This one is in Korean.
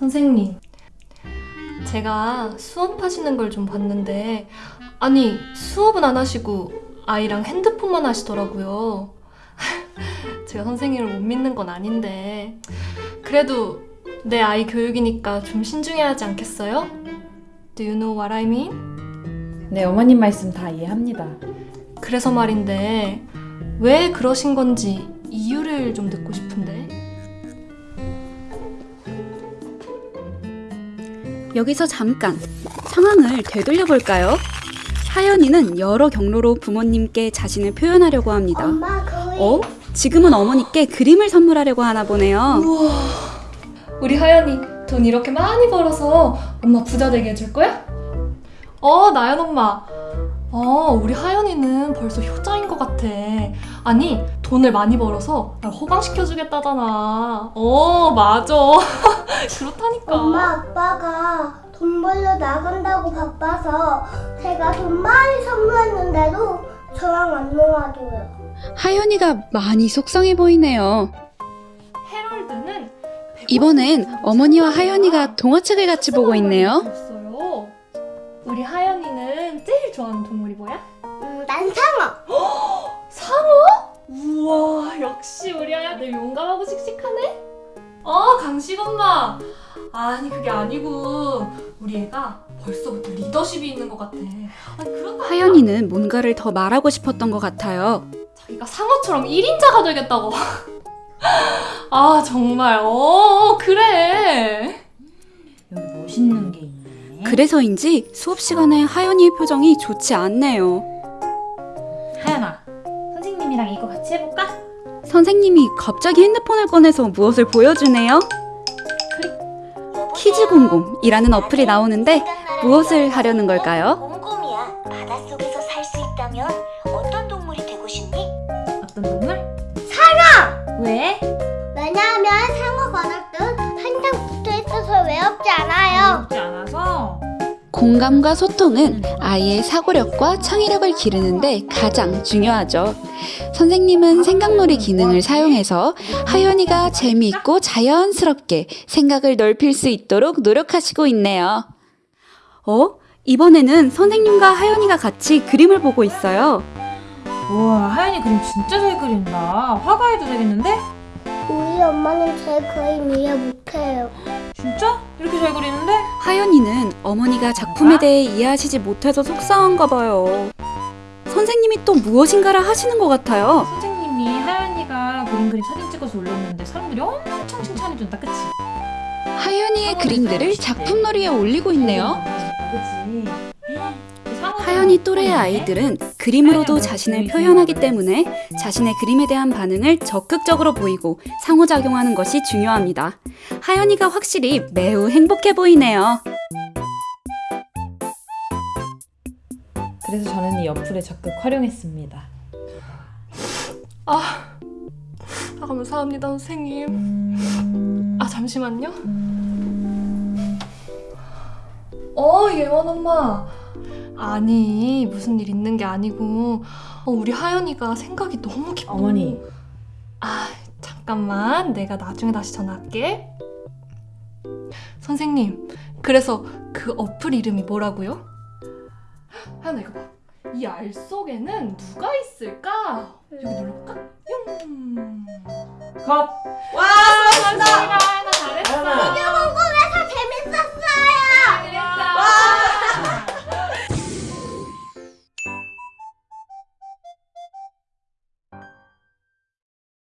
선생님, 제가 수업하시는 걸 좀 봤는데, 아니, 수업은 안 하시고 아이랑 핸드폰만 하시더라고요. 제가 선생님을 못 믿는 건 아닌데, 그래도 내 아이 교육이니까 좀 신중해야 하지 않겠어요? Do you know what I mean? 네, 어머님 말씀 다 이해합니다. 그래서 말인데, 왜 그러신 건지 이유를 좀 듣고 싶은데. 여기서 잠깐 상황을 되돌려 볼까요? 하연이는 여러 경로로 부모님께 자신을 표현하려고 합니다. 엄마 어? 지금은 어머니께 그림을 선물하려고 하나 보네요. 우리 하연이 돈 이렇게 많이 벌어서 엄마 부자 되게 해줄 거야? 어, 나연 엄마. 어, 우리 하연이는 벌써 효자인 것 같아. 아니, 돈을 많이 벌어서 날 호강시켜주겠다잖아. 어, 맞아. 그렇다니까. 엄마 아빠가 돈 벌러 나간다고 바빠서 제가 돈 많이 선물했는데도 저랑 안 놀아줘요. 하연이가 많이 속상해 보이네요. 헤럴드는 이번엔 어머니와 하연이가 동화책을 같이 보고 있네요. 우리 하연이는 제일 좋아하는 동물이 뭐야? 음, 난 상어. 상어? 우와 역시 우리 아이들 용감하고 씩씩하네 어 강식 엄마 아니 그게 아니고 우리 애가 벌써부터 리더십이 있는 것 같아 아니 그렇다 하연이는 뭔가를 더 말하고 싶었던 것 같아요. 자기가 상어처럼 1인자가 되겠다고 아 정말 어 그래 여기 멋있는 게 있네. 그래서인지 수업 시간에 하연이의 표정이 좋지 않네요. 하연아, 선생님이랑 이거 같이 해볼까? 선생님이 갑자기 핸드폰을 꺼내서 무엇을 보여주네요. 키즈공공이라는 어플이 나오는데 무엇을 하려는 걸까요? 곰곰이야. 바닷속에서 살 수 있다면 공감과 소통은 아이의 사고력과 창의력을 기르는데 가장 중요하죠. 선생님은 생각놀이 기능을 사용해서 하연이가 재미있고 자연스럽게 생각을 넓힐 수 있도록 노력하시고 있네요. 어? 이번에는 선생님과 하연이가 같이 그림을 보고 있어요. 우와, 하연이 그림 진짜 잘 그린다. 화가해도 되겠는데? 우리 엄마는 제 그림 이해 못해요. 진짜? 이렇게 잘 그리는데? 하연이는 어머니가 작품에 대해 이해하시지 못해서 속상한가 봐요. 선생님이 또 무엇인가를 하시는 것 같아요. 선생님이 하연이가 그림 그림 사진 찍어서 올렸는데 사람들이 엄청 칭찬해준다, 그치? 하연이의 그림들을 작품놀이에 올리고 있네요. 하연이 또래의 아이들은 그림으로도 자신을 표현하기 때문에 자신의 그림에 대한 반응을 적극적으로 보이고 상호작용하는 것이 중요합니다. 하연이가 확실히 매우 행복해 보이네요. 그래서 저는 이 어플을 적극 활용했습니다. 아, 아 감사합니다 선생님 음... 아 잠시만요 어 예원 엄마 아니 무슨 일 있는 게 아니고 어, 우리 하연이가 생각이 너무 깊어 어머니. 아 잠깐만 내가 나중에 다시 전화할게 선생님 그래서 그 어플 이름이 뭐라고요? 하연아 이거 봐이 알 속에는 누가 있을까? 여기 눌러볼까? 용 컷! 와 잘했어